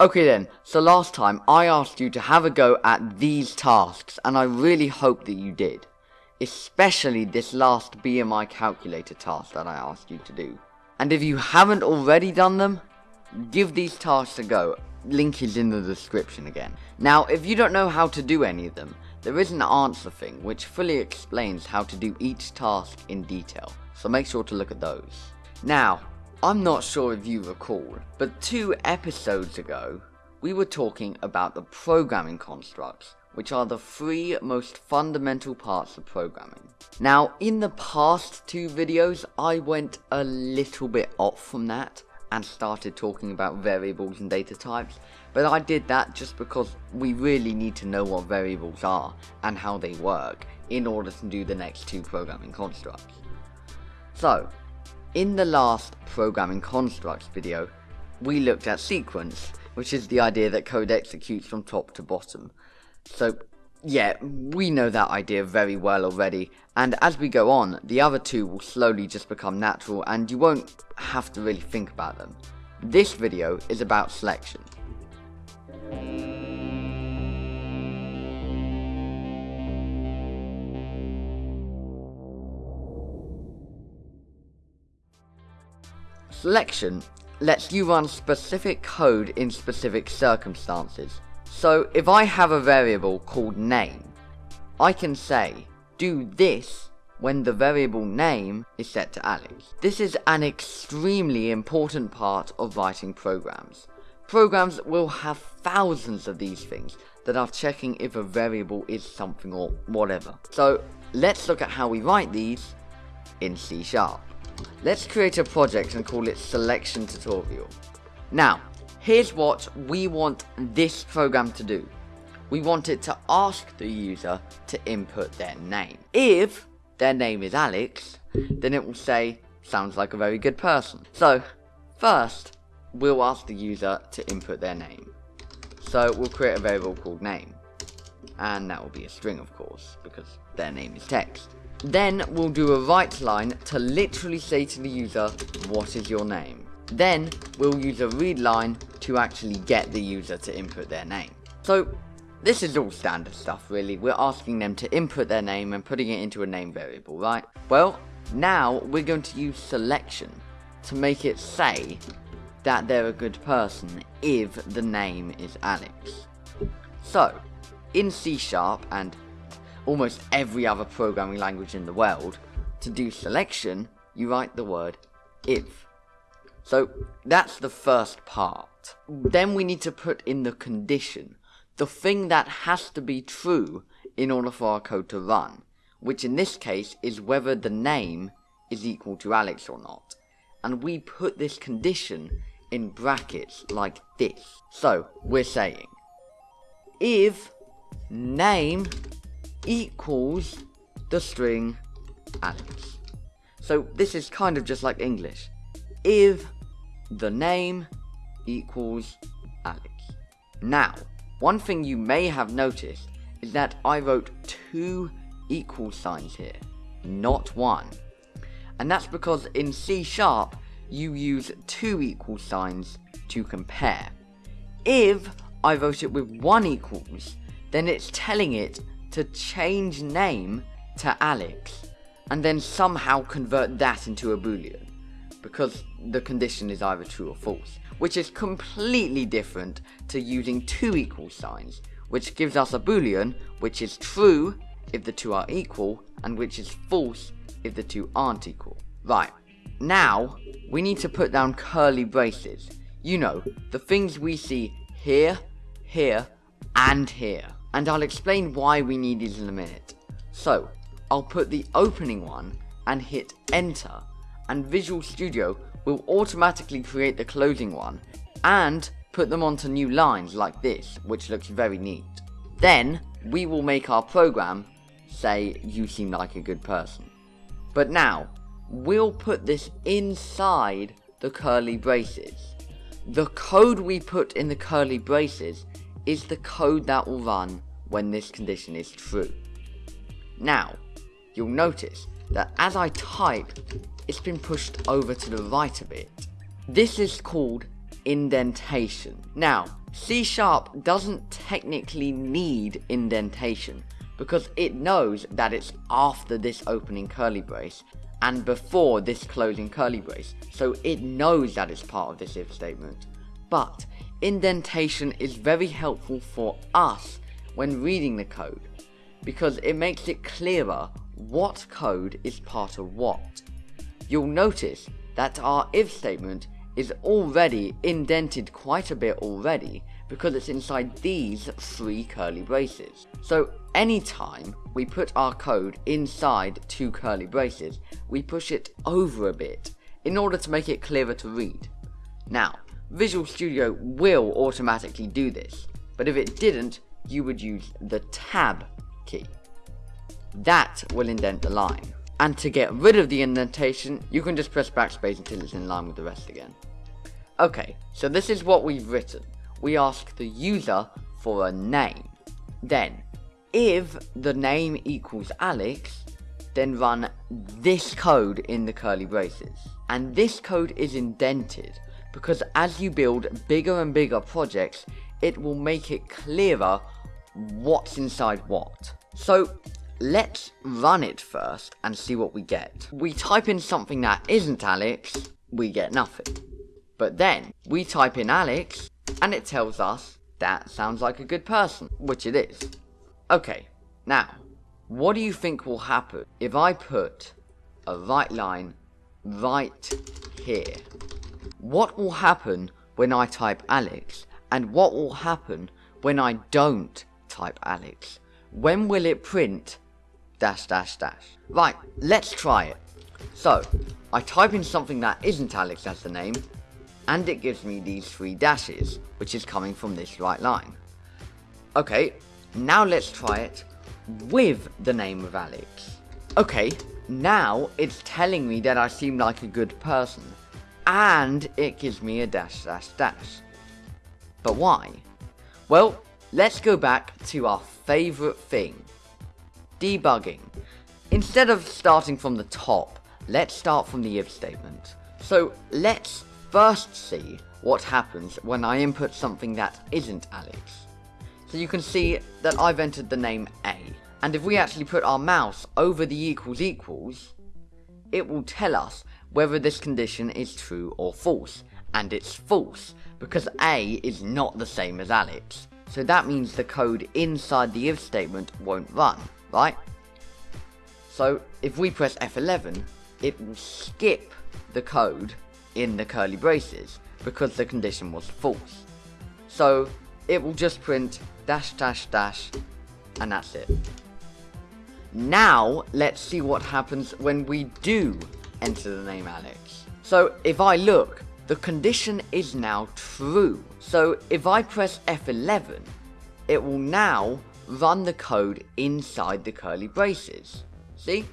Okay then, so last time I asked you to have a go at these tasks, and I really hope that you did. Especially this last BMI calculator task that I asked you to do. And if you haven't already done them, give these tasks a go. Link is in the description again. Now, if you don't know how to do any of them, there is an answer thing which fully explains how to do each task in detail, so make sure to look at those. Now, I'm not sure if you recall, but two episodes ago, we were talking about the programming constructs, which are the three most fundamental parts of programming. Now, in the past two videos, I went a little bit off from that, and started talking about variables and data types, but I did that just because we really need to know what variables are, and how they work, in order to do the next two programming constructs. So, in the last programming constructs video, we looked at sequence, which is the idea that code executes from top to bottom. So, yeah, we know that idea very well already, and as we go on, the other two will slowly just become natural and you won't have to really think about them. This video is about selection. Selection lets you run specific code in specific circumstances. So if I have a variable called name, I can say do this when the variable name is set to Alex. This is an extremely important part of writing programs. Programs will have thousands of these things that are checking if a variable is something or whatever. So let's look at how we write these in C Sharp. Let's create a project and call it selection tutorial. Now, here's what we want this program to do. We want it to ask the user to input their name. If their name is Alex, then it will say, sounds like a very good person. So, first, we'll ask the user to input their name. So, we'll create a variable called name. And that will be a string, of course, because their name is text. Then we'll do a write line to literally say to the user, what is your name? Then we'll use a read line to actually get the user to input their name. So this is all standard stuff really, we're asking them to input their name and putting it into a name variable, right? Well, now we're going to use selection to make it say that they're a good person if the name is Alex. So, in C Sharp and almost every other programming language in the world, to do selection, you write the word if. So that's the first part. Then we need to put in the condition, the thing that has to be true in order for our code to run, which in this case is whether the name is equal to Alex or not. And we put this condition in brackets like this. So, we're saying, if name equals the string Alex. So this is kind of just like English. If the name equals Alex. Now, one thing you may have noticed is that I wrote two equal signs here, not one. And that's because in C Sharp, you use two equal signs to compare. If I wrote it with one equals, then it's telling it to change name to Alex and then somehow convert that into a boolean because the condition is either true or false which is completely different to using two equal signs which gives us a boolean which is true if the two are equal and which is false if the two aren't equal. Right, now we need to put down curly braces. You know, the things we see here, here, and here and I'll explain why we need these in a minute. So, I'll put the opening one and hit enter, and Visual Studio will automatically create the closing one, and put them onto new lines like this, which looks very neat. Then, we will make our program say, you seem like a good person. But now, we'll put this inside the curly braces. The code we put in the curly braces is the code that will run when this condition is true. Now, you'll notice that as I type, it's been pushed over to the right a bit. This is called indentation. Now, C Sharp doesn't technically need indentation because it knows that it's after this opening curly brace and before this closing curly brace, so it knows that it's part of this if statement. But indentation is very helpful for us when reading the code because it makes it clearer what code is part of what. You'll notice that our if statement is already indented quite a bit already because it's inside these three curly braces. So anytime we put our code inside two curly braces, we push it over a bit in order to make it clearer to read. Now, Visual Studio will automatically do this, but if it didn't, you would use the tab key. That will indent the line. And to get rid of the indentation, you can just press backspace until it's in line with the rest again. Okay, so this is what we've written. We ask the user for a name. Then, if the name equals Alex, then run this code in the curly braces. And this code is indented, because as you build bigger and bigger projects, it will make it clearer what's inside what. So, let's run it first and see what we get. We type in something that isn't Alex, we get nothing. But then, we type in Alex, and it tells us that sounds like a good person, which it is. Okay, now, what do you think will happen if I put a write line right here? What will happen when I type Alex, and what will happen when I don't type Alex? When will it print dash dash dash? Right, let's try it. So, I type in something that isn't Alex as the name, and it gives me these three dashes, which is coming from this write line. Okay, now let's try it with the name of Alex. Okay, now it's telling me that I seem like a good person, and it gives me a dash dash dash. But why? Well, let's go back to our favourite thing, debugging. Instead of starting from the top, let's start from the if statement. So let's first see what happens when I input something that isn't Alex. So you can see that I've entered the name A, and if we actually put our mouse over the equals equals, it will tell us whether this condition is true or false, and it's false, because A is not the same as Alex, so that means the code inside the if statement won't run, right? So if we press F11, it will skip the code in the curly braces because the condition was false. So it will just print dash dash dash and that's it. Now let's see what happens when we do enter the name Alex. So if I look, the condition is now true. So if I press F11, it will now run the code inside the curly braces. See?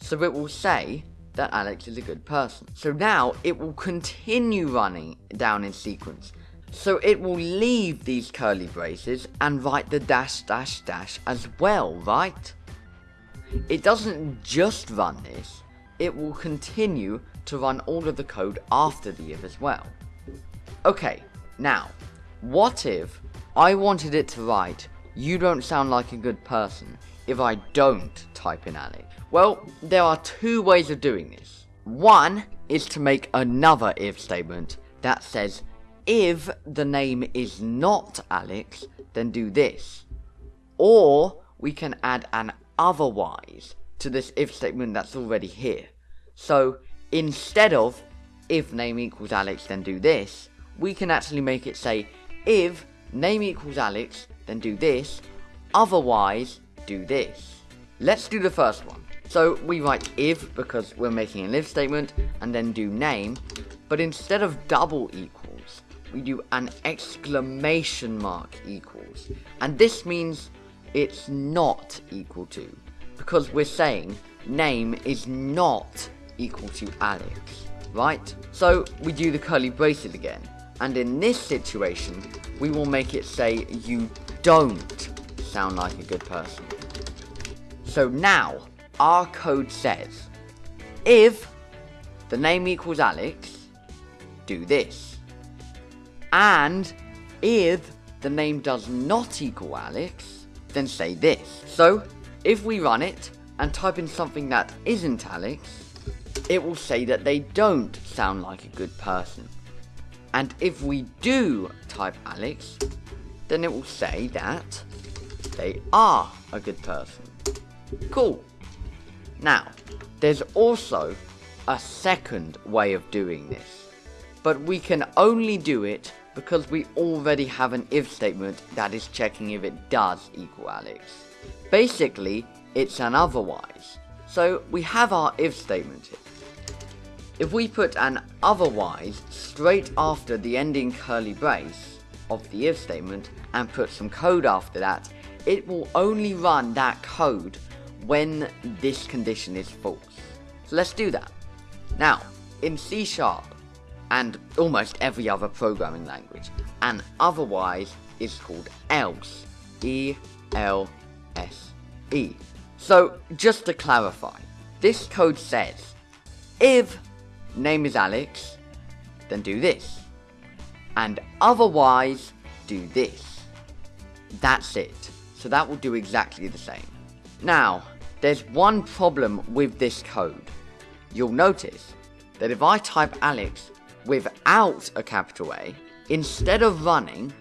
So it will say that Alex is a good person. So now it will continue running down in sequence. So it will leave these curly braces and write the dash dash dash as well, right? It doesn't just run this, it will continue to run all of the code after the if as well. Okay, now, what if I wanted it to write, you don't sound like a good person, if I don't type in Alex? Well, there are two ways of doing this. One is to make another if statement that says, if the name is not Alex, then do this. Or we can add an otherwise to this if statement that's already here. So instead of if name equals Alex, then do this, we can actually make it say if name equals Alex, then do this, otherwise do this. Let's do the first one. So we write if because we're making an if statement and then do name, but instead of double equals, we do an exclamation mark equals. And this means it's not equal to, because we're saying name is not equal to Alex, right? So we do the curly braces again, and in this situation, we will make it say you don't sound like a good person. So now, our code says, if the name equals Alex, do this. And if the name does not equal Alex, then say this. So, if we run it and type in something that isn't Alex, it will say that they don't sound like a good person. And if we do type Alex, then it will say that they are a good person. Cool. Now, there's also a second way of doing this, but we can only do it because we already have an if statement that is checking if it does equal Alex. Basically, it's an otherwise. So we have our if statement here. If we put an otherwise straight after the ending curly brace of the if statement and put some code after that, it will only run that code when this condition is false. So let's do that. Now, in C Sharp, and almost every other programming language, an otherwise is called else. E L S E. So, just to clarify, this code says if name is Alex, then do this. And otherwise, do this. That's it. So that will do exactly the same. Now, there's one problem with this code. You'll notice that if I type Alex without a capital A, instead of running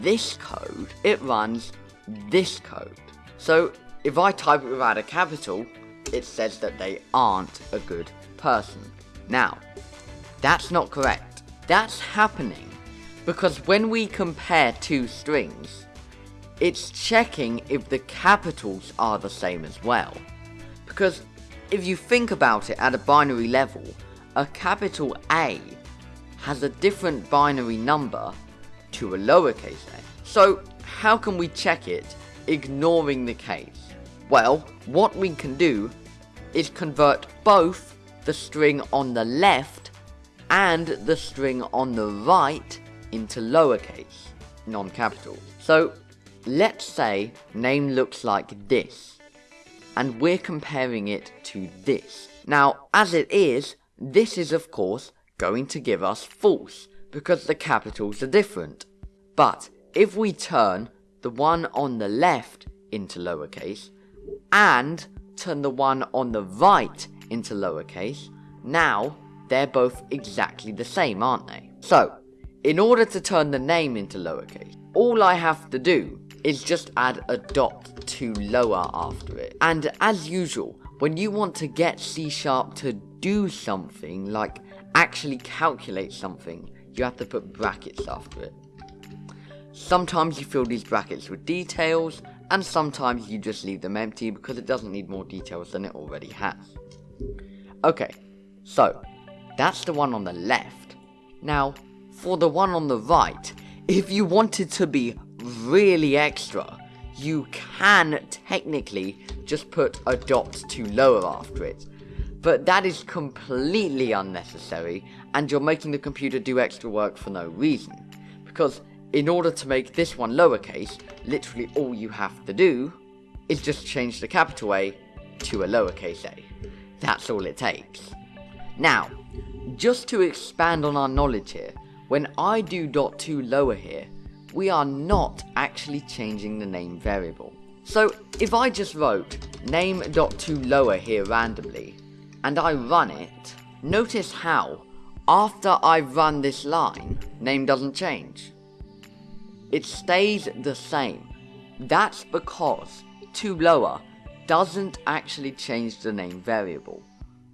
this code, it runs this code. So if I type it without a capital, it says that they aren't a good person. Now, that's not correct. That's happening because when we compare two strings, it's checking if the capitals are the same as well. Because if you think about it at a binary level, a capital A has a different binary number to a lowercase a. So how can we check it ignoring the case? Well, what we can do is convert both the string on the left and the string on the right into lowercase, non-capital. So let's say name looks like this, and we're comparing it to this. Now, as it is, this is of course going to give us false, because the capitals are different. But if we turn the one on the left into lowercase, and turn the one on the right into lowercase, now they're both exactly the same, aren't they? So, in order to turn the name into lowercase, all I have to do is just add a dot to lower after it. And as usual, when you want to get C Sharp to do something, like actually calculate something, you have to put brackets after it. Sometimes you fill these brackets with details, and sometimes you just leave them empty because it doesn't need more details than it already has. Okay, so, that's the one on the left. Now, for the one on the right, if you wanted to be really extra, you can technically just put a dot to lower after it. But that is completely unnecessary, and you're making the computer do extra work for no reason. Because in order to make this one lowercase, literally all you have to do is just change the capital A to a lowercase a. That's all it takes. Now, just to expand on our knowledge here, when I do dot to lower here, we are not actually changing the name variable. So if I just wrote name.toLower here randomly, and I run it, notice how, after I run this line, name doesn't change. It stays the same. That's because toLower doesn't actually change the name variable.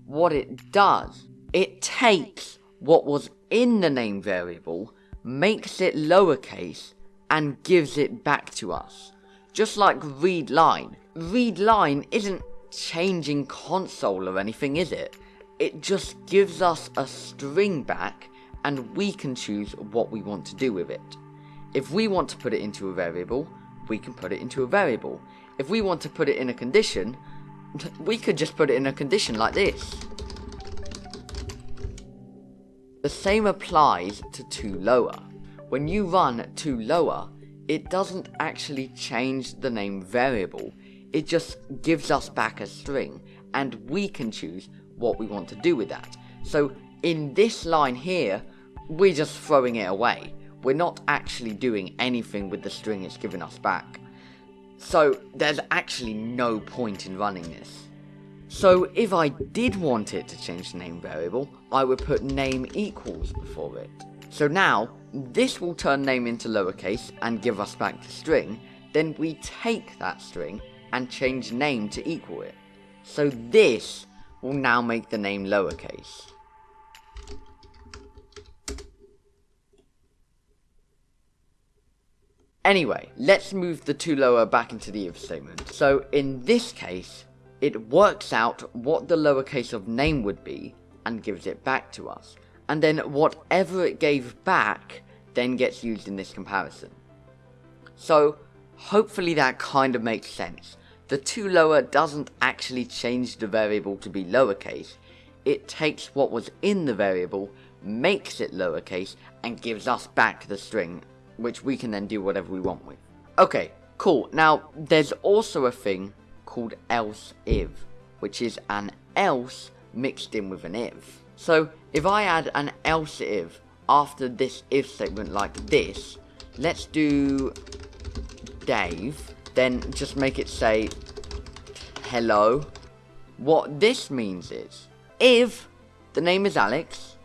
What it does, it takes what was in the name variable makes it lowercase, and gives it back to us. Just like read line. Read line isn't changing console or anything, is it? It just gives us a string back, and we can choose what we want to do with it. If we want to put it into a variable, we can put it into a variable. If we want to put it in a condition, we could just put it in a condition like this. The same applies to toLower. When you run toLower, it doesn't actually change the name variable, it just gives us back a string, and we can choose what we want to do with that. So in this line here, we're just throwing it away. we're not actually doing anything with the string it's given us back. So there's actually no point in running this. So if I did want it to change the name variable, I would put name equals before it. So now, this will turn name into lowercase and give us back the string, then we take that string and change name to equal it. So this will now make the name lowercase. Anyway, let's move the toLower back into the if statement. So in this case, it works out what the lowercase of name would be and gives it back to us. And then whatever it gave back then gets used in this comparison. So hopefully that kind of makes sense. The toLower doesn't actually change the variable to be lowercase. It takes what was in the variable, makes it lowercase, and gives us back the string, which we can then do whatever we want with. Okay, cool. Now, there's also a thing called else if, which is an else mixed in with an if. So, if I add an else if after this if statement like this, let's do Dave, then just make it say hello. What this means is, if the name is Alex,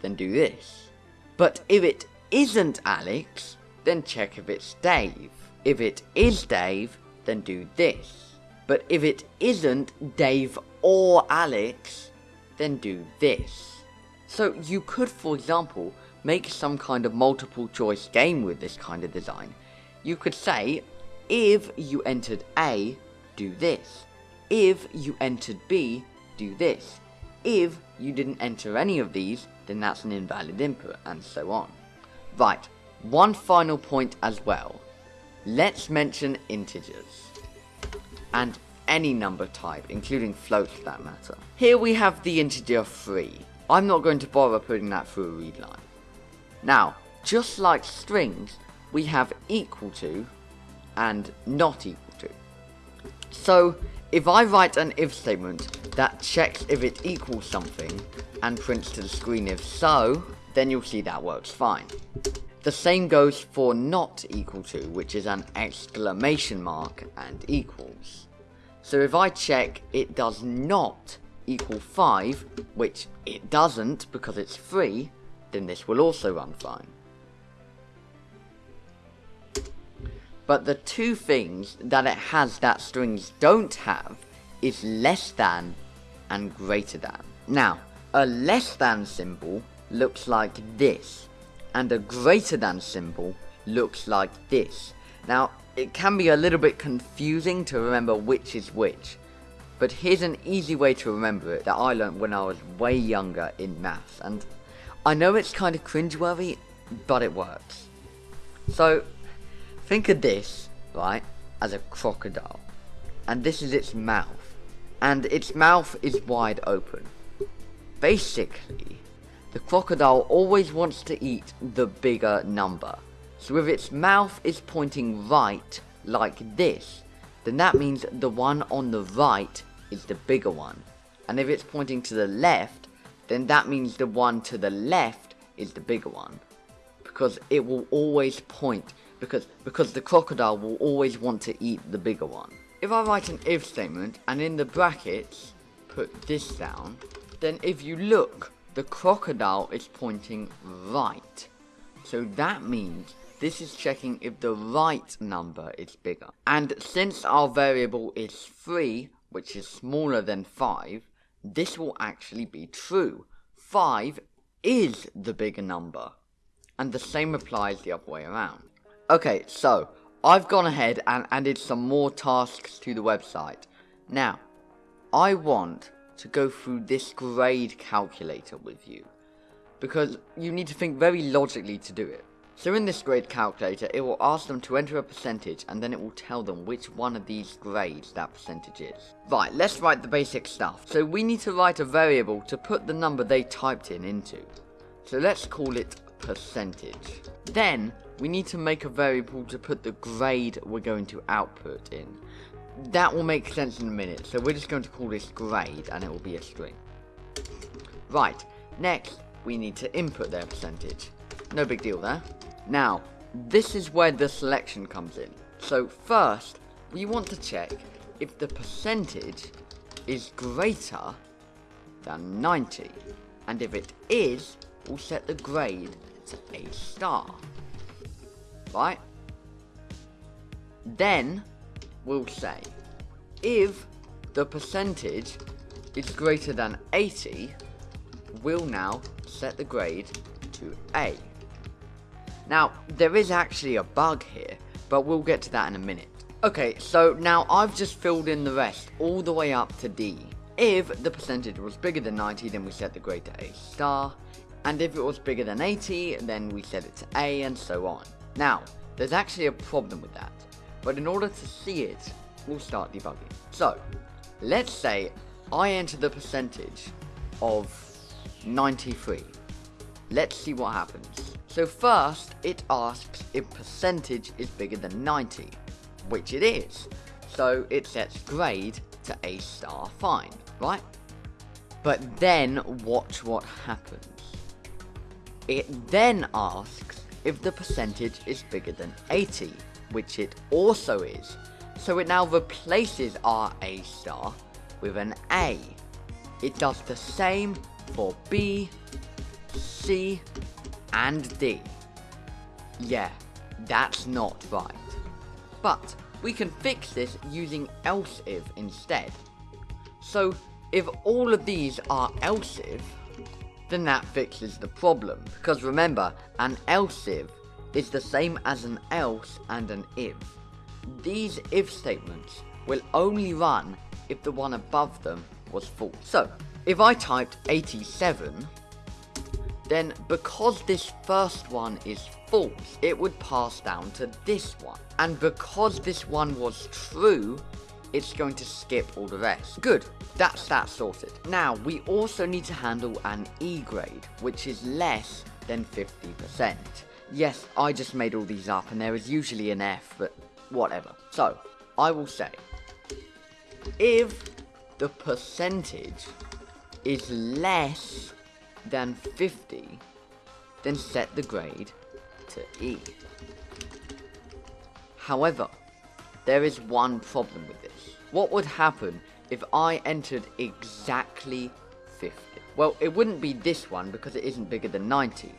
then do this. But if it isn't Alex, then check if it's Dave. If it is Dave, then do this. But if it isn't Dave or Alex, then do this. So you could, for example, make some kind of multiple choice game with this kind of design. You could say, if you entered A, do this. If you entered B, do this. If you didn't enter any of these, then that's an invalid input, and so on. Right, one final point as well. Let's mention integers. And any number type, including floats for that matter. Here we have the integer 3. I'm not going to bother putting that through a read line. Now, just like strings, we have equal to and not equal to. So, if I write an if statement that checks if it equals something and prints to the screen if so, then you'll see that works fine. The same goes for not equal to, which is an exclamation mark and equals. So if I check it does not equal 5, which it doesn't because it's 3, then this will also run fine. But the two things that it has that strings don't have is less than and greater than. Now, a less than symbol looks like this, and a greater than symbol looks like this. Now, it can be a little bit confusing to remember which is which, but here's an easy way to remember it that I learned when I was way younger in maths, and I know it's kind of cringeworthy, but it works. So, think of this, right, as a crocodile, and this is its mouth, and its mouth is wide open. Basically, the crocodile always wants to eat the bigger number, so if its mouth is pointing right, like this, then that means the one on the right is the bigger one. And if it's pointing to the left, then that means the one to the left is the bigger one. Because it will always point, because, because the crocodile will always want to eat the bigger one. If I write an if statement, and in the brackets, put this down, then if you look, the crocodile is pointing right. So that means this is checking if the right number is bigger. And since our variable is 3, which is smaller than 5, this will actually be true. 5 is the bigger number. And the same applies the other way around. Okay, so, I've gone ahead and added some more tasks to the website. Now, I want to go through this grade calculator with you. Because you need to think very logically to do it. So in this grade calculator, it will ask them to enter a percentage and then it will tell them which one of these grades that percentage is. Right, let's write the basic stuff. So we need to write a variable to put the number they typed in into. So let's call it percentage. Then, we need to make a variable to put the grade we're going to output in. That will make sense in a minute, so we're just going to call this grade and it will be a string. Right, next, we need to input their percentage. No big deal there. Now, this is where the selection comes in. So first, we want to check if the percentage is greater than 90. And if it is, we'll set the grade to A star. Right? Then, we'll say, if the percentage is greater than 80, we'll now set the grade to A. Now, there is actually a bug here, but we'll get to that in a minute. Okay, so now I've just filled in the rest all the way up to D. If the percentage was bigger than 90, then we set the grade to A star. And if it was bigger than 80, then we set it to A and so on. Now, there's actually a problem with that. But in order to see it, we'll start debugging. So, let's say I enter the percentage of 93. Let's see what happens. So first, it asks if percentage is bigger than 90, which it is. So it sets grade to A star fine, right? But then watch what happens. It then asks if the percentage is bigger than 80, which it also is. So it now replaces our A star with an A. It does the same for B, C, and D. Yeah, that's not right. But we can fix this using else if instead. So if all of these are else if, then that fixes the problem. Because remember, an else if is the same as an else and an if. These if statements will only run if the one above them was false. So, if I typed 87, then because this first one is false, it would pass down to this one. And because this one was true, it's going to skip all the rest. Good, that's that sorted. Now, we also need to handle an E grade, which is less than 50%. Yes, I just made all these up, and there is usually an F, but whatever. So, I will say, if the percentage is less than 50, then set the grade to E. However, there is one problem with this. What would happen if I entered exactly 50? Well, it wouldn't be this one because it isn't bigger than 90.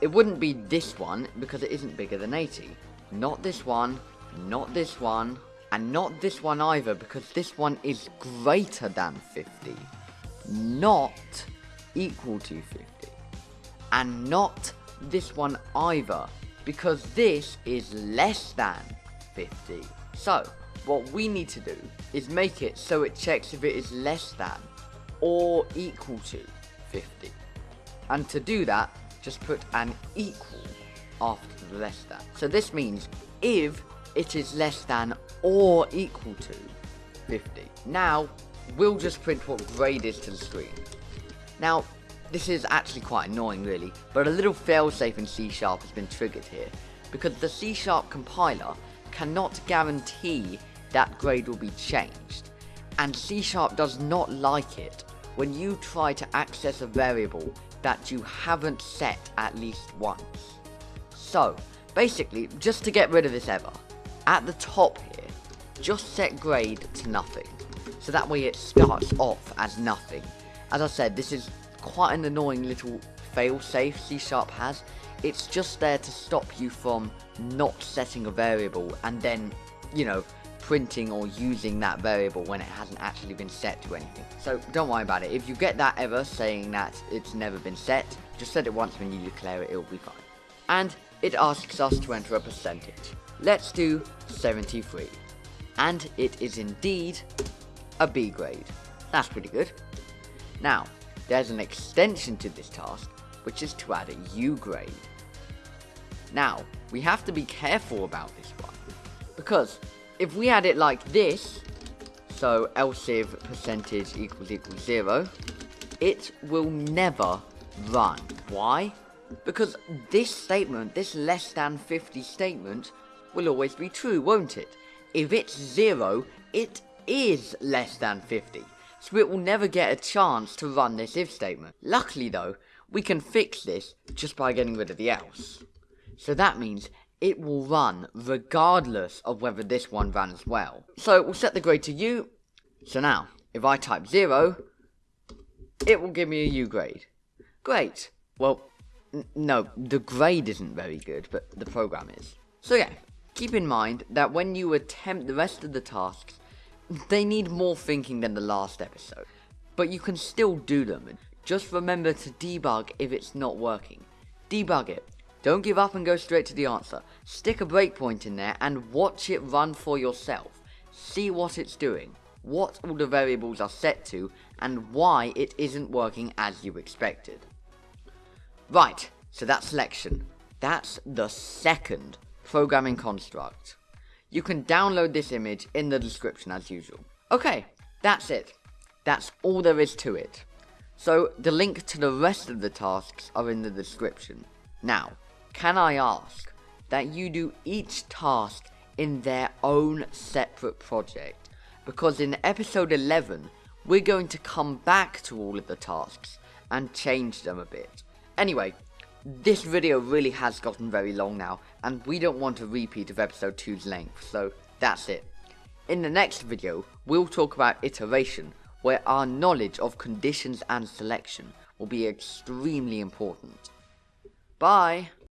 It wouldn't be this one because it isn't bigger than 80. Not this one, not this one, and not this one either because this one is greater than 50. Not equal to 50. And not this one either, because this is less than 50. So, what we need to do is make it so it checks if it is less than or equal to 50. And to do that, just put an equal after the less than. So this means if it is less than or equal to 50. Now, we'll just print what grade is to the screen. Now, this is actually quite annoying really, but a little failsafe in C Sharp has been triggered here, because the C Sharp compiler cannot guarantee that grade will be changed, and C Sharp does not like it when you try to access a variable that you haven't set at least once. So, basically, just to get rid of this ever, at the top here, just set grade to nothing, so that way it starts off as nothing. As I said, this is quite an annoying little failsafe C Sharp has. It's just there to stop you from not setting a variable and then, you know, printing or using that variable when it hasn't actually been set to anything. So don't worry about it. If you get that error saying that it's never been set, just set it once when you declare it, it'll be fine. And it asks us to enter a percentage. Let's do 73. And it is indeed a B grade. That's pretty good. Now, there's an extension to this task, which is to add a U grade. Now, we have to be careful about this one, because if we add it like this, so else if percentage equals equals zero, it will never run. Why? Because this statement, this less than 50 statement, will always be true, won't it? If it's zero, it is less than 50 so it will never get a chance to run this if statement. Luckily though, we can fix this just by getting rid of the else. So that means it will run regardless of whether this one ran as well. So we'll set the grade to U. So now, if I type 0, it will give me a U grade. Great. Well, no, the grade isn't very good, but the program is. So yeah, keep in mind that when you attempt the rest of the tasks, they need more thinking than the last episode. But you can still do them. Just remember to debug if it's not working. Debug it. Don't give up and go straight to the answer. Stick a breakpoint in there and watch it run for yourself. See what it's doing, what all the variables are set to, and why it isn't working as you expected. Right, so that's selection. That's the second programming construct. You can download this image in the description as usual. Okay, that's it. That's all there is to it. So the link to the rest of the tasks are in the description. Now, can I ask that you do each task in their own separate project? Because in episode 11, we're going to come back to all of the tasks and change them a bit. Anyway, this video really has gotten very long now, and we don't want a repeat of episode 2's length, so that's it. In the next video, we'll talk about iteration, where our knowledge of conditions and selection will be extremely important. Bye!